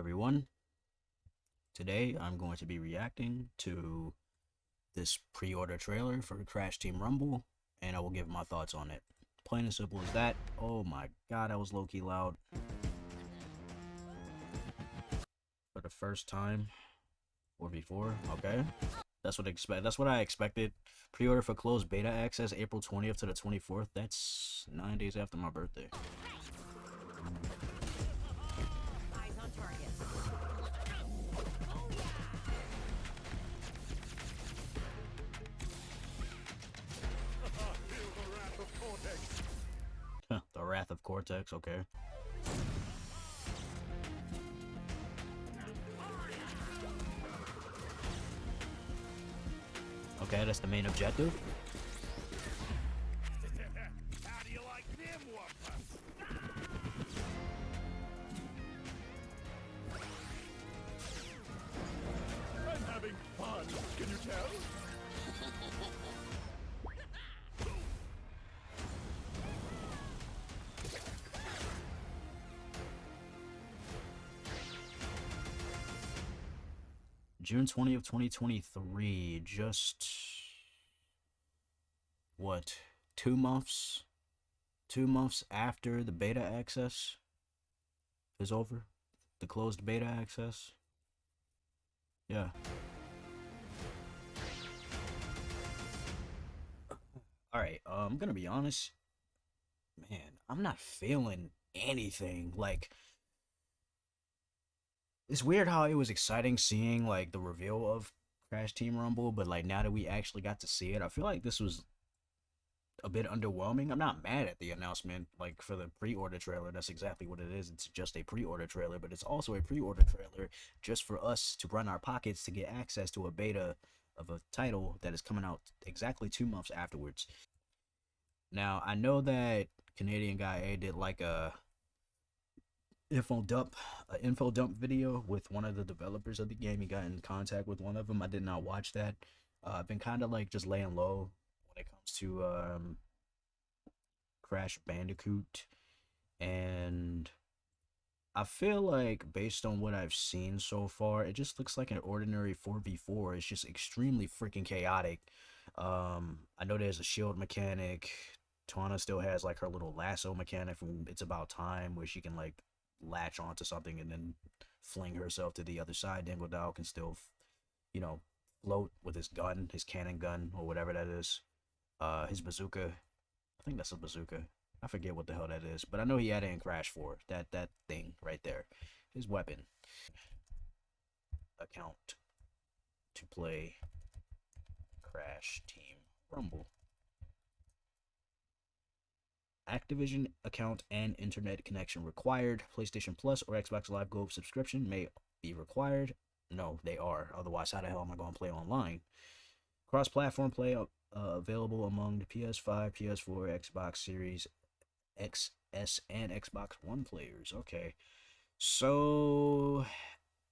everyone. Today I'm going to be reacting to this pre-order trailer for Crash Team Rumble and I will give my thoughts on it. Plain and simple as that. Oh my god, that was low-key loud. For the first time or before, okay. That's what I expect. That's what I expected. Pre-order for closed beta access April 20th to the 24th. That's 9 days after my birthday. Cortex, okay. Okay, that's the main objective. June 20th, 2023. Just what? Two months? Two months after the beta access is over? The closed beta access? Yeah. Alright, uh, I'm gonna be honest. Man, I'm not feeling anything. Like, it's weird how it was exciting seeing like the reveal of Crash Team Rumble, but like now that we actually got to see it, I feel like this was a bit underwhelming. I'm not mad at the announcement, like for the pre-order trailer. That's exactly what it is. It's just a pre-order trailer, but it's also a pre-order trailer just for us to run our pockets to get access to a beta of a title that is coming out exactly two months afterwards. Now I know that Canadian guy A did like a info dump uh, info dump video with one of the developers of the game. He got in contact with one of them. I did not watch that. Uh, I've been kind of like just laying low when it comes to um, Crash Bandicoot, and I feel like based on what I've seen so far, it just looks like an ordinary 4v4. It's just extremely freaking chaotic. Um, I know there's a shield mechanic. Tawna still has like her little lasso mechanic from It's About Time where she can like latch onto something and then fling herself to the other side. Dingodile can still, you know, float with his gun, his cannon gun, or whatever that is. Uh, his bazooka. I think that's a bazooka. I forget what the hell that is, but I know he had it in Crash 4. That that thing right there, his weapon. Account to play Crash Team Rumble. Activision account and internet connection required. PlayStation Plus or Xbox Live Gold subscription may be required. No, they are. Otherwise, how the hell am I going to play online? Cross platform play uh, available among the PS5, PS4, Xbox Series XS, and Xbox One players. Okay. So,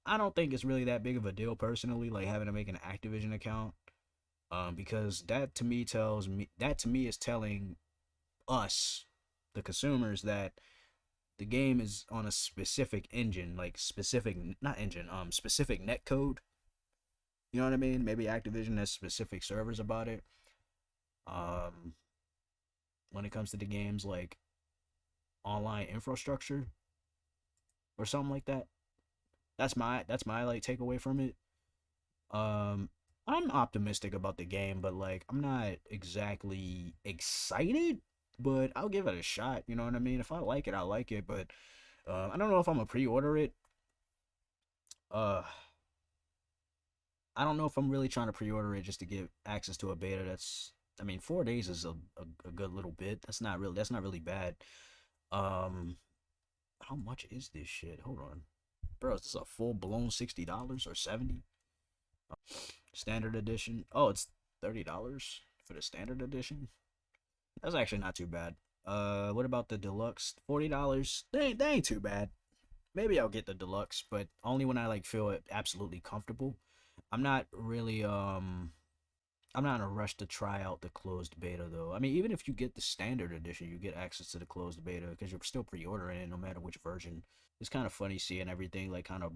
I don't think it's really that big of a deal personally, like having to make an Activision account. Um, because that to me tells me that to me is telling us the consumers that the game is on a specific engine, like specific not engine, um specific net code. You know what I mean? Maybe Activision has specific servers about it. Um when it comes to the games like online infrastructure or something like that. That's my that's my like takeaway from it. Um I'm optimistic about the game, but like I'm not exactly excited but I'll give it a shot. You know what I mean? If I like it, I like it. But uh, I don't know if I'm gonna pre-order it. Uh, I don't know if I'm really trying to pre-order it just to get access to a beta. That's, I mean, four days is a, a, a good little bit. That's not really, that's not really bad. Um, how much is this shit? Hold on, bro. Is this a full blown sixty dollars or seventy? Standard edition. Oh, it's thirty dollars for the standard edition. That's actually not too bad. Uh, what about the deluxe? Forty dollars. They they ain't too bad. Maybe I'll get the deluxe, but only when I like feel it absolutely comfortable. I'm not really um I'm not in a rush to try out the closed beta though. I mean, even if you get the standard edition, you get access to the closed beta because you're still pre-ordering it no matter which version. It's kind of funny seeing everything like kind of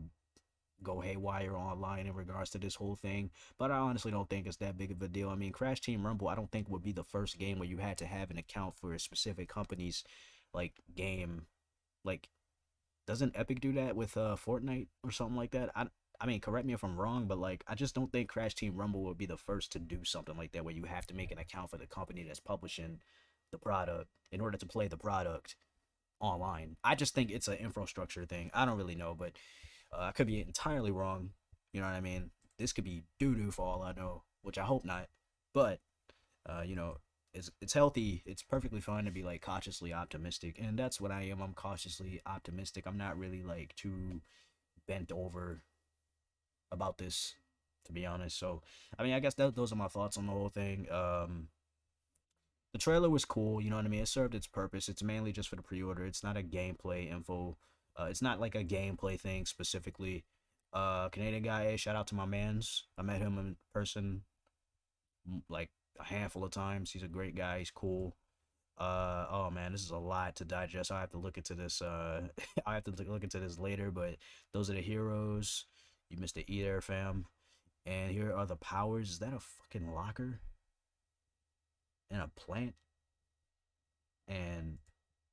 go haywire online in regards to this whole thing. But I honestly don't think it's that big of a deal. I mean, Crash Team Rumble, I don't think would be the first game where you had to have an account for a specific company's like game. Like, doesn't Epic do that with uh Fortnite or something like that? I I mean, correct me if I'm wrong, but like, I just don't think Crash Team Rumble would be the first to do something like that, where you have to make an account for the company that's publishing the product in order to play the product online. I just think it's an infrastructure thing. I don't really know, but uh, I could be entirely wrong. You know what I mean? This could be doo doo for all I know, which I hope not. But uh, you know, it's it's healthy. It's perfectly fine to be like cautiously optimistic, and that's what I am. I'm cautiously optimistic. I'm not really like too bent over about this, to be honest. So, I mean, I guess that, those are my thoughts on the whole thing. Um, the trailer was cool, you know what I mean? It served its purpose. It's mainly just for the pre-order. It's not a gameplay info. Uh, it's not like a gameplay thing specifically. Uh, Canadian guy, shout out to my man's. I met him in person like a handful of times. He's a great guy. He's cool. Uh, oh man, this is a lot to digest. I have to look into this. Uh, I have to look into this later. But those are the heroes. You missed the E fam. And here are the powers. Is that a fucking locker? And a plant? And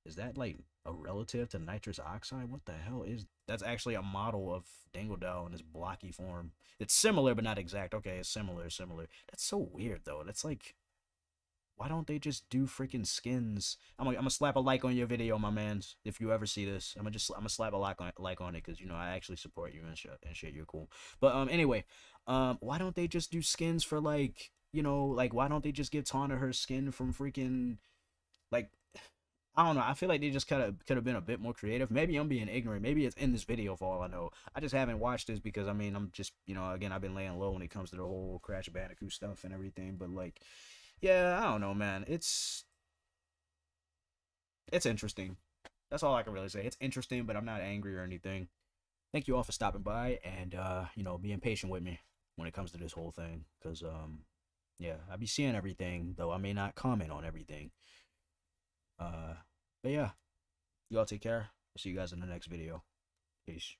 is that like a relative to Nitros Oxide? What the hell is that's actually a model of Dingodile in this blocky form. It's similar but not exact. Okay, it's similar, similar. That's so weird though. That's like why don't they just do freaking skins? I'm gonna, I'm gonna slap a like on your video, my man. If you ever see this, I'm gonna just I'm gonna slap a like on like on it because you know I actually support you and shit and shit. You're cool. But um anyway, um why don't they just do skins for like you know like why don't they just give Tawna her skin from freaking like I don't know. I feel like they just could have could have been a bit more creative. Maybe I'm being ignorant. Maybe it's in this video for all I know. I just haven't watched this because I mean I'm just you know again I've been laying low when it comes to the whole Crash Bandicoot stuff and everything. But like, yeah, I don't know, man. It's it's interesting. That's all I can really say. It's interesting, but I'm not angry or anything. Thank you all for stopping by and uh, you know being patient with me when it comes to this whole thing. Cause um, yeah, I'll be seeing everything though I may not comment on everything. Uh, but yeah, y'all take care. I'll see you guys in the next video. Peace.